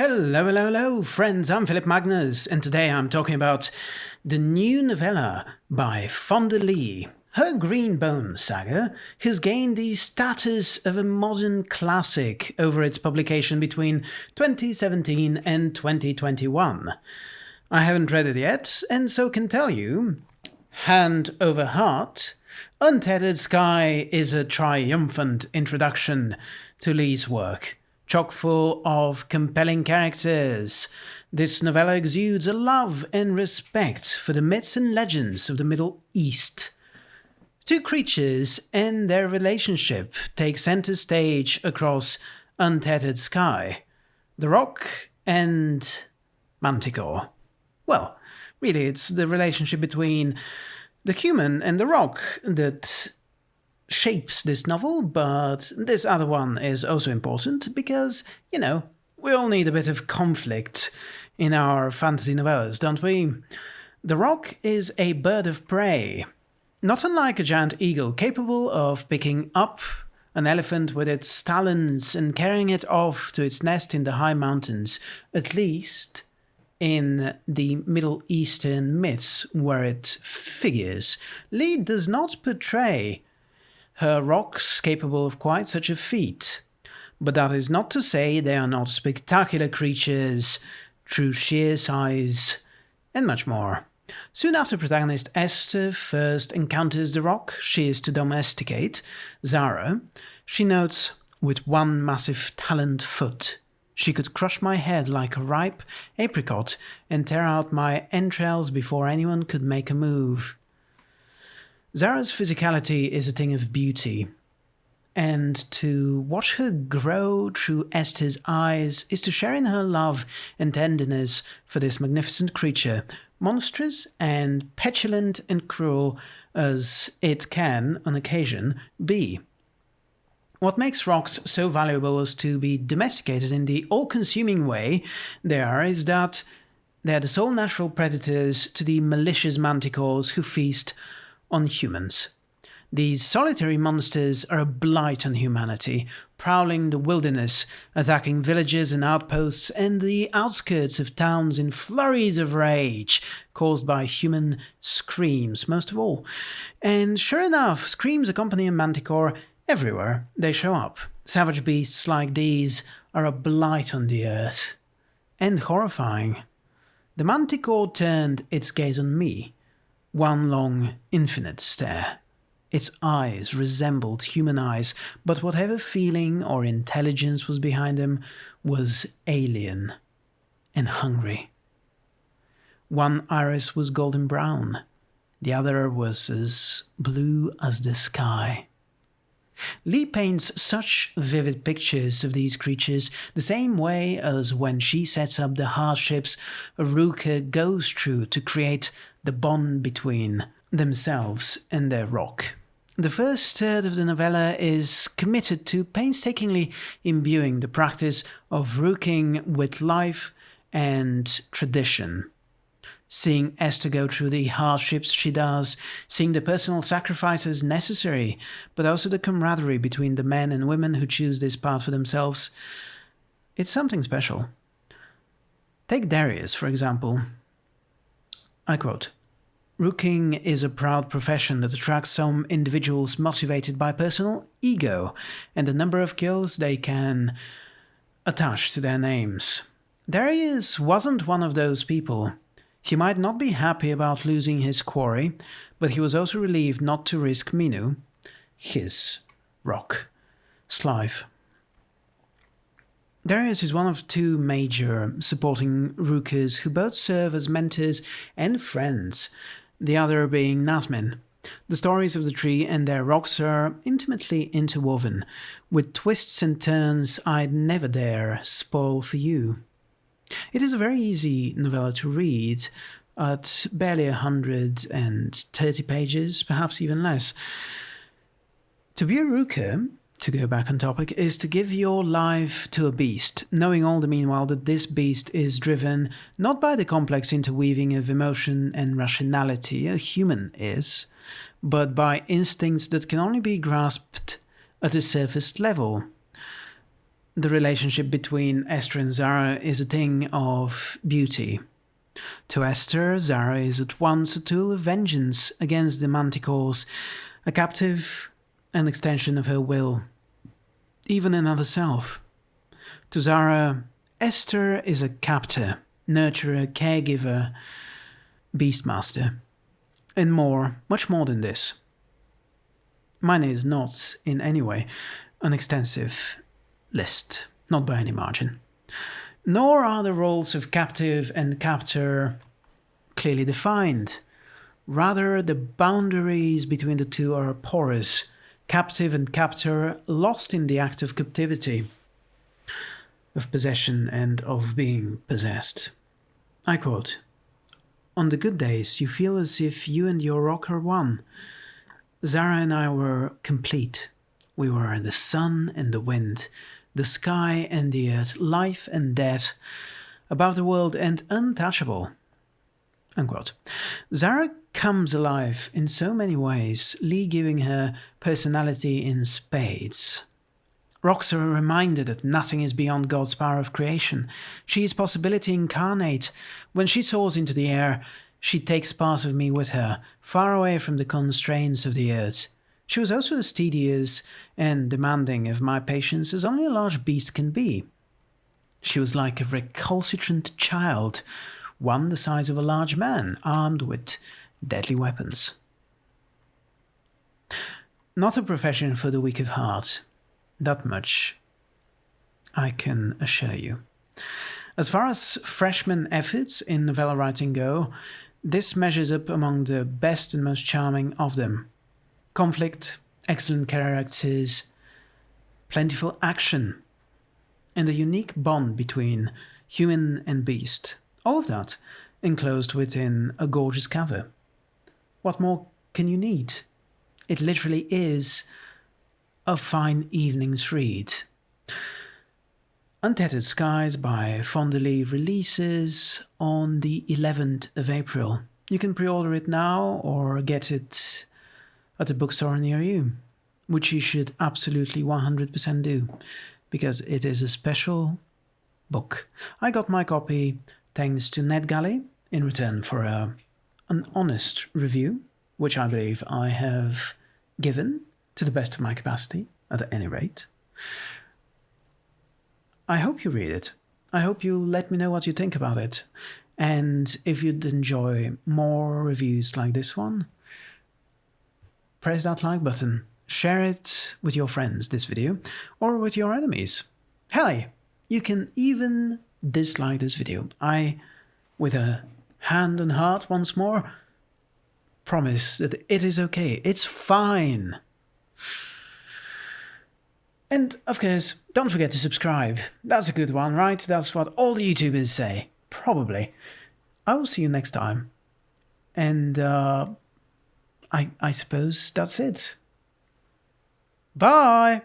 Hello, hello, hello, friends. I'm Philip Magnus, and today I'm talking about the new novella by Fonda Lee. Her Green Bones saga has gained the status of a modern classic over its publication between 2017 and 2021. I haven't read it yet, and so can tell you, hand over heart, Untethered Sky is a triumphant introduction to Lee's work chock full of compelling characters. This novella exudes a love and respect for the myths and legends of the Middle East. Two creatures and their relationship take center stage across Untethered Sky the Roc and Manticore. Well, really, it's the relationship between the human and the roc that shapes this novel, but this other one is also important because, you know, we all need a bit of conflict in our fantasy novellas, don't we? The roc is a bird of prey, not unlike a giant eagle, capable of picking up an elephant with its talons and carrying it off to its nest in the high mountains, at least in the Middle Eastern myths where it figures. Lee does not portray her rocs capable of quite such a feat. But that is not to say they are not spectacular creatures, through sheer size, and much more. Soon after protagonist Ester first encounters the roc she is to domesticate, Zara, she notes, with one massive taloned foot, she could crush my head like a ripe apricot and tear out my entrails before anyone could make a move. Zara's physicality is a thing of beauty, and to watch her grow through Ester's eyes is to share in her love and tenderness for this magnificent creature, monstrous and petulant and cruel as it can, on occasion, be. What makes rocs so valuable as to be domesticated in the all consuming way they are is that they are the sole natural predators to the malicious manticores who feast on humans. These solitary monsters are a blight on humanity, prowling the wilderness, attacking villages and outposts and the outskirts of towns in flurries of rage caused by human screams, most of all. And sure enough, screams accompany a manticore everywhere they show up. Savage beasts like these are a blight on the earth. And horrifying. The manticore turned its gaze on me one long, infinite stare. Its eyes resembled human eyes, but whatever feeling or intelligence was behind them was alien and hungry. One iris was golden brown, the other was as blue as the sky. Lee paints such vivid pictures of these creatures the same way as when she sets up the hardships Ruka goes through to create the bond between themselves and their roc. The first third of the novella is committed to painstakingly imbuing the practice of rooking with life and tradition. Seeing Ester go through the hardships she does, seeing the personal sacrifices necessary, but also the camaraderie between the men and women who choose this path for themselves, it's something special. Take Darius, for example. I quote Rooking is a proud profession that attracts some individuals motivated by personal ego and the number of kills they can attach to their names. Darius wasn't one of those people. He might not be happy about losing his quarry, but he was also relieved not to risk Minu, his roc, Slive. Darius is one of two major supporting Rookers who both serve as mentors and friends the other being Nazmin. The stories of the tree and their rocs are intimately interwoven, with twists and turns I'd never dare spoil for you. It is a very easy novella to read, at barely a hundred and thirty pages, perhaps even less. To be a rooker to go back on topic, is to give your life to a beast, knowing all the meanwhile that this beast is driven not by the complex interweaving of emotion and rationality a human is, but by instincts that can only be grasped at a surface level. the relationship between Ester and Zara is a thing of beauty. To Ester, Zara is at once a tool of vengeance against the manticores, a captive, an extension of her will, even another self. To Zara, Ester is a captor, nurturer, caregiver, beastmaster, and more, much more than this. Mine is not, in any way, an extensive list, not by any margin. Nor are the roles of captive and captor clearly defined. Rather, the boundaries between the two are porous, captive and captor lost in the act of captivity, of possession, and of being possessed. I quote On the good days, you feel as if you and your roc are one. Zara and I were complete. We were the sun and the wind, the sky and the earth, life and death, above the world and untouchable. Unquote. Zara comes alive in so many ways, Lee giving her personality in spades. Rocs are a reminder that nothing is beyond God's power of creation. She is possibility incarnate. When she soars into the air, she takes part of me with her, far away from the constraints of the earth. She was also as tedious and demanding of my patience as only a large beast can be. She was like a recalcitrant child, one the size of a large man, armed with deadly weapons. Not a profession for the weak of heart, that much I can assure you. As far as freshman efforts in novella writing go, this measures up among the best and most charming of them. Conflict, excellent characters, plentiful action, and a unique bond between human and beast. All of that enclosed within a gorgeous cover. What more can you need? It literally is a fine evening's read. Untethered Skies by Fonda Lee releases on the 11th of April. You can pre-order it now or get it at a bookstore near you, which you should absolutely 100% do, because it is a special book. I got my copy thanks to NetGalley in return for a, an honest review, which I believe I have given to the best of my capacity, at any rate. I hope you read it. I hope you let me know what you think about it. And if you'd enjoy more reviews like this one, press that like button, share it with your friends, this video, or with your enemies. Hell, you can even dislike this video. I, with a hand and heart once more, promise that it is okay. It's fine. And of course, don't forget to subscribe. That's a good one, right? That's what all the YouTubers say. Probably. I will see you next time. And uh, I, I suppose that's it. Bye!